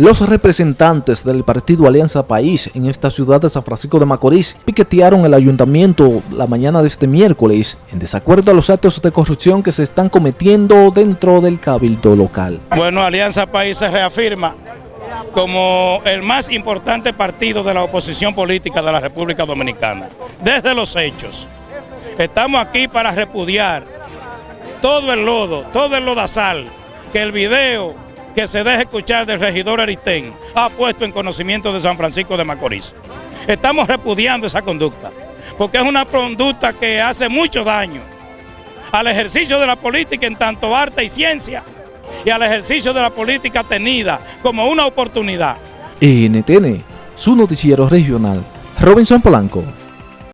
Los representantes del partido Alianza País en esta ciudad de San Francisco de Macorís piquetearon el ayuntamiento la mañana de este miércoles en desacuerdo a los actos de corrupción que se están cometiendo dentro del cabildo local. Bueno, Alianza País se reafirma como el más importante partido de la oposición política de la República Dominicana, desde los hechos. Estamos aquí para repudiar todo el lodo, todo el lodazal, que el video que se deje escuchar del regidor Aristén ha puesto en conocimiento de San Francisco de Macorís. Estamos repudiando esa conducta, porque es una conducta que hace mucho daño al ejercicio de la política en tanto arte y ciencia y al ejercicio de la política tenida como una oportunidad. NTN, su noticiero regional, Robinson Polanco.